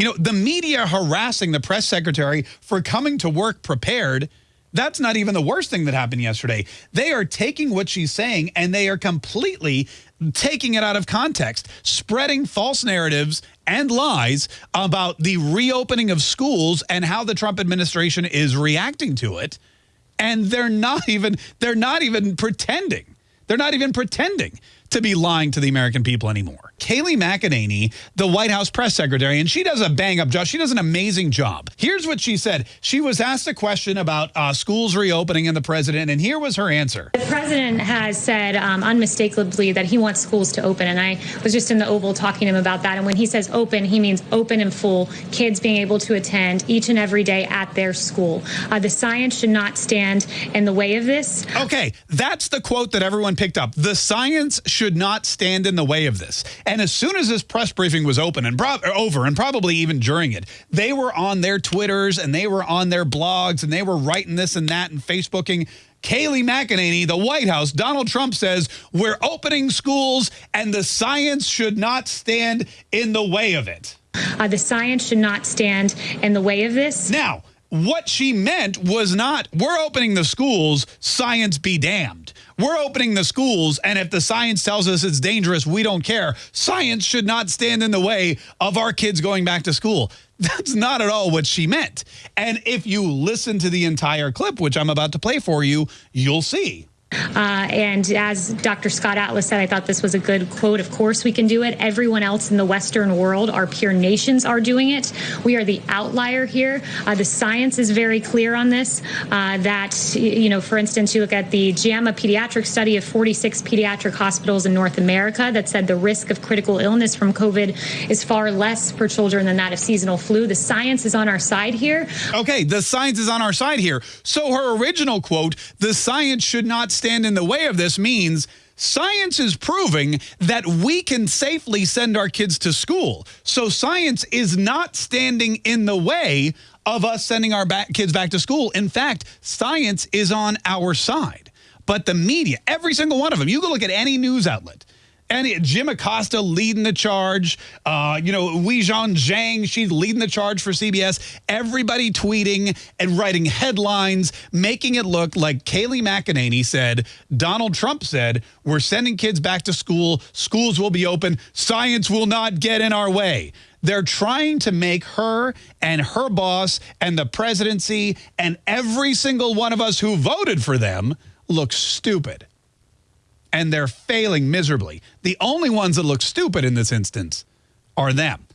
You know, the media harassing the press secretary for coming to work prepared. That's not even the worst thing that happened yesterday. They are taking what she's saying and they are completely taking it out of context, spreading false narratives and lies about the reopening of schools and how the Trump administration is reacting to it. And they're not even they're not even pretending. They're not even pretending to be lying to the American people anymore. Kayleigh McEnany, the White House press secretary, and she does a bang up job. She does an amazing job. Here's what she said. She was asked a question about uh, schools reopening and the president, and here was her answer. The president has said um, unmistakably that he wants schools to open, and I was just in the Oval talking to him about that. And when he says open, he means open and full, kids being able to attend each and every day at their school. Uh, the science should not stand in the way of this. Okay, that's the quote that everyone picked up. The science should not stand in the way of this. And as soon as this press briefing was open and over, and probably even during it, they were on their Twitters and they were on their blogs and they were writing this and that and Facebooking. Kayleigh McEnany, the White House, Donald Trump says, we're opening schools and the science should not stand in the way of it. Uh, the science should not stand in the way of this. Now, what she meant was not, we're opening the schools, science be damned. We're opening the schools, and if the science tells us it's dangerous, we don't care. Science should not stand in the way of our kids going back to school. That's not at all what she meant. And if you listen to the entire clip, which I'm about to play for you, you'll see. Uh, and as Dr. Scott Atlas said, I thought this was a good quote. Of course, we can do it. Everyone else in the Western world, our peer nations, are doing it. We are the outlier here. Uh, the science is very clear on this. Uh, that, you know, for instance, you look at the JAMA pediatric study of 46 pediatric hospitals in North America that said the risk of critical illness from COVID is far less for children than that of seasonal flu. The science is on our side here. Okay, the science is on our side here. So her original quote, the science should not stand in the way of this means science is proving that we can safely send our kids to school. So science is not standing in the way of us sending our back kids back to school. In fact, science is on our side. But the media, every single one of them, you can look at any news outlet, and Jim Acosta leading the charge. Uh, you know, Weijia Jiang, she's leading the charge for CBS. Everybody tweeting and writing headlines, making it look like Kayleigh McEnany said, Donald Trump said, we're sending kids back to school. Schools will be open. Science will not get in our way. They're trying to make her and her boss and the presidency and every single one of us who voted for them look stupid and they're failing miserably. The only ones that look stupid in this instance are them.